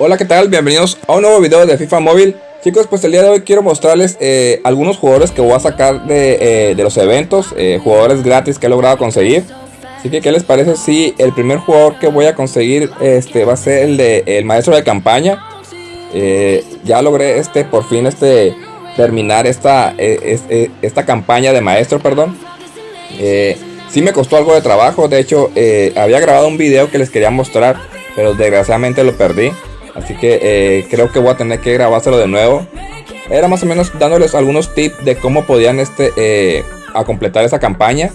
Hola, ¿qué tal? Bienvenidos a un nuevo video de FIFA Móvil. Chicos, pues el día de hoy quiero mostrarles eh, algunos jugadores que voy a sacar de, eh, los eventos, eh, jugadores gratis que he logrado conseguir. Así que, ¿qué les parece si el primer jugador que voy a conseguir este, va a ser el de el maestro de campaña? ya logré este por fin este terminar esta, esta campaña de maestro, perdón. sí me costó algo de trabajo, de hecho había grabado un video que les quería mostrar, pero desgraciadamente lo perdí. Así que eh, creo que voy a tener que grabárselo de nuevo. Era más o menos dándoles algunos tips de cómo podían este, eh, a completar esa campaña.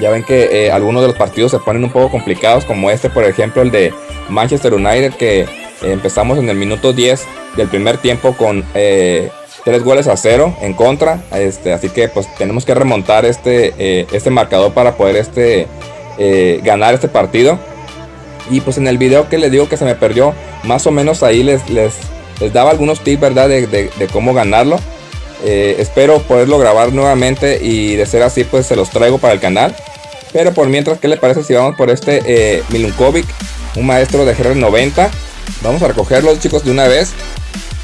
Ya ven que eh, algunos de los partidos se ponen un poco complicados, como este, por ejemplo, el de Manchester United, que empezamos en el minuto 10 del primer tiempo con tres goles a cero en contra. Este, así que pues tenemos que remontar este, este marcador para poder este, ganar este partido. Y pues en el video que les digo que se me perdió, más o menos ahí les, les, les daba algunos tips, ¿verdad? De, cómo ganarlo. Eh, espero poderlo grabar nuevamente y de ser así pues se los traigo para el canal. Pero por mientras, ¿qué le parece si vamos por este eh, Milunkovic, un maestro de GR90? Vamos a recogerlo chicos de una vez.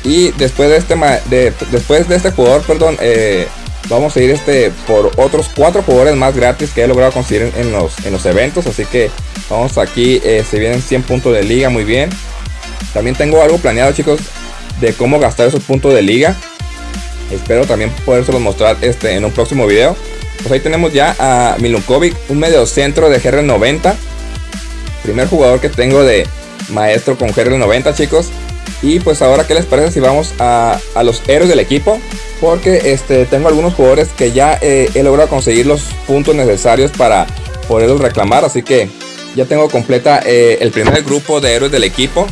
Y después de este, de, después de este jugador, perdón, eh, vamos a ir este por otros cuatro jugadores más gratis que he logrado conseguir en, los, en los eventos. Así que vamos aquí, se vienen 100 puntos de liga, muy bien. También tengo algo planeado chicos de cómo gastar esos puntos de liga. Espero también podérselos mostrar este, en un próximo video. Pues ahí tenemos ya a Milunkovic, un medio centro de GR90. Primer jugador que tengo de maestro con GR90 chicos. Y pues ahora, ¿qué les parece si vamos a, los héroes del equipo? Porque este, tengo algunos jugadores que ya eh, he logrado conseguir los puntos necesarios para poderlos reclamar. Así que ya tengo completa eh, el primer grupo de héroes del equipo.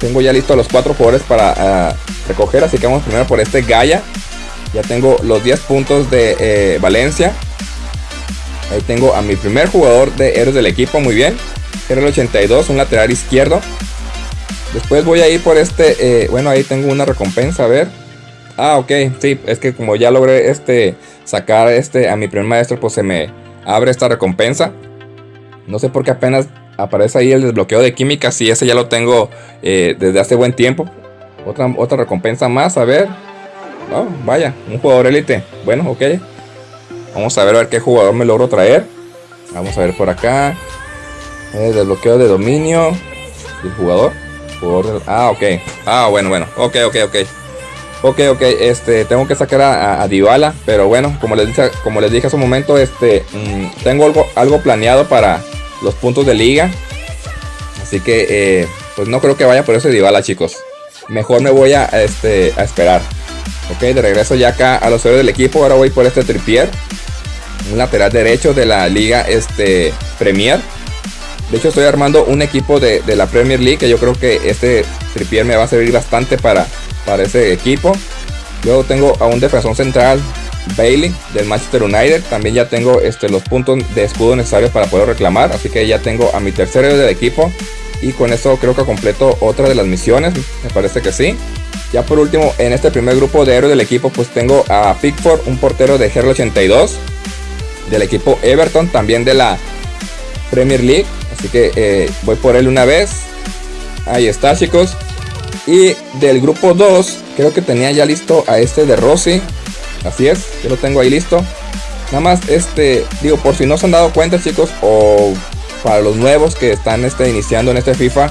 Tengo ya listo los cuatro jugadores para ah, recoger. Así que vamos primero por este Gaia. Ya tengo los 10 puntos de eh, Valencia. Ahí tengo a mi primer jugador de héroes del equipo. Muy bien. Era el 82, un lateral izquierdo. Después voy a ir por este, eh, bueno ahí tengo una recompensa, a ver. Ah, ok, sí, es que como ya logré este, sacar este a mi primer maestro, pues se me abre esta recompensa. No sé por qué apenas aparece ahí el desbloqueo de química, si ese ya lo tengo eh, desde hace buen tiempo. Otra, otra recompensa más, a ver. Oh, vaya, un jugador élite. Bueno, ok. Vamos a ver, a ver qué jugador me logro traer. Vamos a ver por acá. Eh, desbloqueo de dominio del jugador. Ah, ok. Ah, bueno, bueno. Ok, ok, ok. Ok, ok, este, tengo que sacar a, a Dybala, pero bueno, como les dije, como les dije hace un momento, este, mm, tengo algo, algo planeado para los puntos de liga, así que, eh, pues no creo que vaya por ese Dybala, chicos. Mejor me voy a, este, a esperar. Ok, de regreso ya acá a los héroes del equipo, ahora voy por este Tripier, un lateral derecho de la liga, este, Premier. De hecho estoy armando un equipo de, la Premier League que yo creo que este tripier me va a servir bastante para, para ese equipo. Luego tengo a un defensor central, Bailey, del Manchester United. También ya tengo este, los puntos de escudo necesarios para poder reclamar. Así que ya tengo a mi tercer héroe del equipo. Y con eso creo que completo otra de las misiones. Me parece que sí. Ya por último, en este primer grupo de héroes del equipo, pues tengo a Pickford, un portero de GR82. Del equipo Everton, también de la Premier League. Así que eh, voy por él una vez. Ahí está chicos. Y del grupo 2 creo que tenía ya listo a este de Rossi. Así es, yo lo tengo ahí listo. Nada más este, digo, por si no se han dado cuenta chicos, o para los nuevos que están este, iniciando en este FIFA,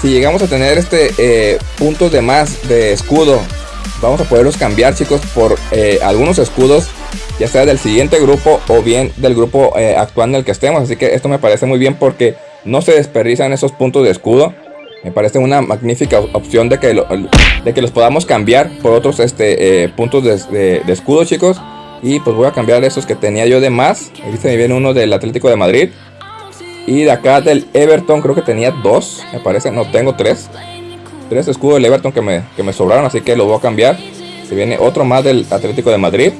si llegamos a tener este eh, puntos de más de escudo, vamos a poderlos cambiar chicos por eh, algunos escudos ya sea del siguiente grupo o bien del grupo eh, actual en el que estemos. Así que esto me parece muy bien porque no se desperdician esos puntos de escudo. Me parece una magnífica opción de que, de que los podamos cambiar por otros este, eh, puntos de, escudo, chicos. Y pues voy a cambiar esos que tenía yo de más. Aquí se me viene uno del Atlético de Madrid. Y de acá del Everton creo que tenía dos, me parece. No, tengo tres. Tres escudos del Everton que me, que me sobraron, así que lo voy a cambiar. Se viene otro más del Atlético de Madrid.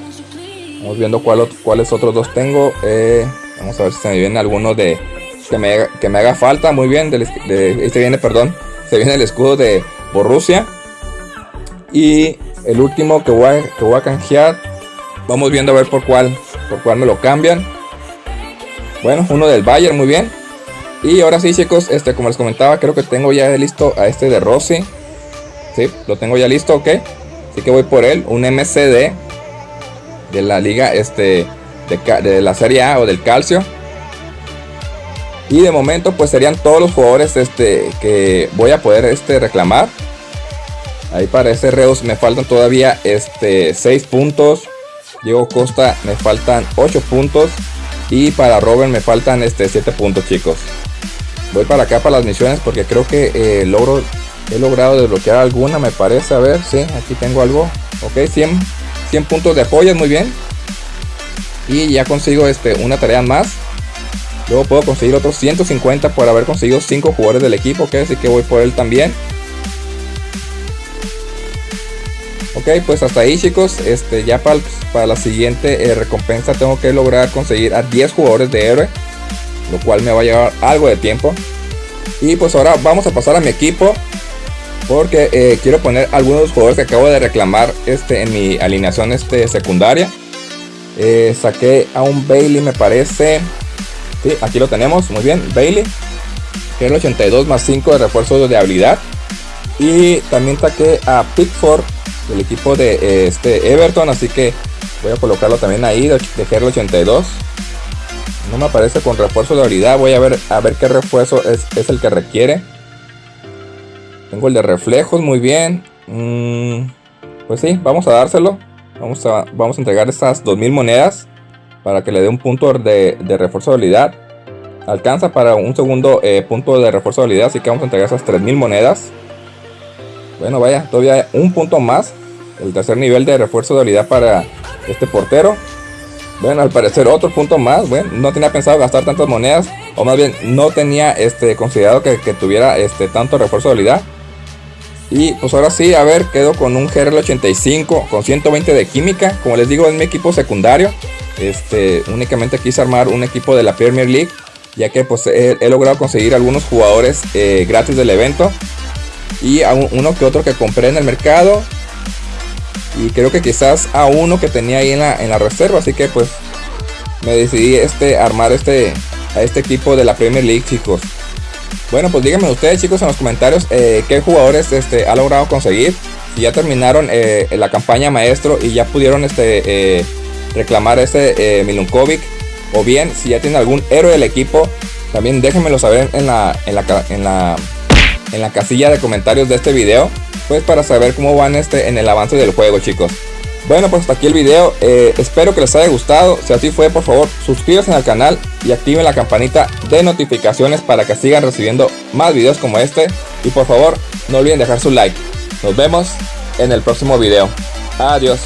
Vamos viendo cuáles otros dos tengo. Eh, vamos a ver si se me viene alguno de que me, que me haga falta. Muy bien. Este viene, perdón. Se viene el escudo de Borussia. Y el último que voy, a, que voy a canjear. Vamos viendo a ver por cuál, por cuál me lo cambian. Bueno, uno del Bayern, muy bien. Y ahora sí chicos, este, como les comentaba, creo que tengo ya listo a este de Rossi. Sí, lo tengo ya listo, ok. Así que voy por él, un MCD de la liga este, de la Serie A o del Calcio. Y de momento pues serían todos los jugadores este, que voy a poder este, reclamar. Ahí para ese Reus me faltan todavía este, 6 puntos. Diego Costa me faltan 8 puntos. Y para Robert me faltan este, 7 puntos chicos. Voy para acá para las misiones porque creo que eh, logro, he logrado desbloquear alguna me parece. A ver, sí, aquí tengo algo. Ok, 100, 100 puntos de joyas, muy bien. Y ya consigo este, una tarea más. Luego puedo conseguir otros 150 por haber conseguido 5 jugadores del equipo. Así que voy por él también. Ok, pues hasta ahí chicos. Este, ya para, para la siguiente eh, recompensa tengo que lograr conseguir a 10 jugadores de héroe. Lo cual me va a llevar algo de tiempo. Y pues ahora vamos a pasar a mi equipo. Porque eh, quiero poner algunos jugadores que acabo de reclamar este, en mi alineación este, secundaria. Eh, saqué a un Bailey me parece. Aquí lo tenemos, muy bien, Bailey. Es el 82 más 5 de refuerzo de habilidad. Y también saqué a Pickford del equipo de este Everton. Así que voy a colocarlo también ahí de, de 82. No me aparece con refuerzo de habilidad. Voy a ver a ver qué refuerzo es, el que requiere. Tengo el de reflejos, muy bien. Mm, pues sí, vamos a dárselo. Vamos a, vamos a entregar estas 2000 monedas para que le dé un punto de, refuerzo de habilidad. Alcanza para un segundo eh, punto de refuerzo de habilidad, así que vamos a entregar esas 3000 monedas. Bueno, vaya, todavía un punto más. El tercer nivel de refuerzo de habilidad para este portero. Bueno, al parecer otro punto más. Bueno, no tenía pensado gastar tantas monedas. O más bien, no tenía este, considerado que, tuviera este, tanto refuerzo de habilidad. Y pues ahora sí, a ver, quedo con un GRL85 con 120 de química. Como les digo, es mi equipo secundario. Este, únicamente quise armar un equipo de la Premier League. Ya que pues he, logrado conseguir algunos jugadores eh, gratis del evento. Y a uno que otro que compré en el mercado. Y creo que quizás a uno que tenía ahí en la, en la reserva. Así que pues me decidí este, armar este, a este equipo de la Premier League, chicos. Bueno, pues díganme ustedes chicos en los comentarios eh, qué jugadores este, ha logrado conseguir. Si ya terminaron eh, la campaña maestro y ya pudieron este, reclamar este Milunkovic. O bien, si ya tienen algún héroe del equipo, también déjenmelo saber en la, en la, en la, en la casilla de comentarios de este video. Pues para saber cómo van este, en el avance del juego chicos. Bueno, pues hasta aquí el video. Eh, espero que les haya gustado. Si así fue, por favor, suscríbanse al canal y activen la campanita de notificaciones para que sigan recibiendo más videos como este. Y por favor, no olviden dejar su like. Nos vemos en el próximo video. Adiós.